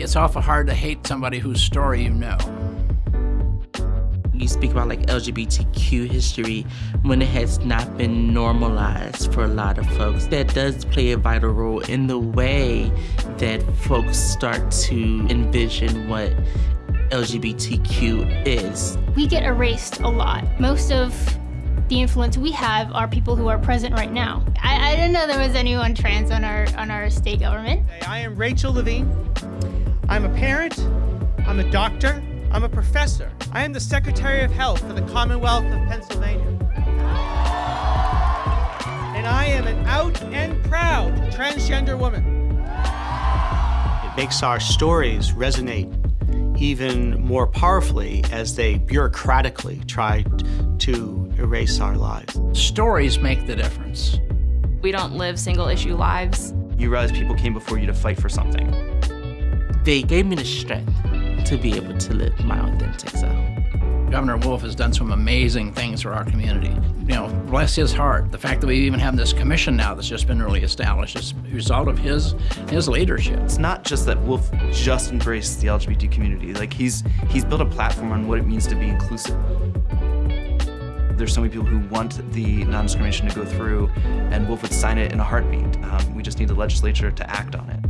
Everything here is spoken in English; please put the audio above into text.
It's awful hard to hate somebody whose story you know. You speak about like LGBTQ history when it has not been normalized for a lot of folks. That does play a vital role in the way that folks start to envision what LGBTQ is. We get erased a lot. Most of the influence we have are people who are present right now. I, I didn't know there was anyone trans on our on our state government. I am Rachel Levine. I'm a parent, I'm a doctor, I'm a professor. I am the Secretary of Health for the Commonwealth of Pennsylvania. And I am an out and proud transgender woman. It makes our stories resonate even more powerfully as they bureaucratically try to erase our lives. Stories make the difference. We don't live single issue lives. You realize people came before you to fight for something. They gave me the strength to be able to live my authentic self. Governor Wolf has done some amazing things for our community. You know, bless his heart. The fact that we even have this commission now that's just been really established is a result of his his leadership. It's not just that Wolf just embraced the LGBT community. Like he's he's built a platform on what it means to be inclusive. There's so many people who want the non-discrimination to go through, and Wolf would sign it in a heartbeat. Um, we just need the legislature to act on it.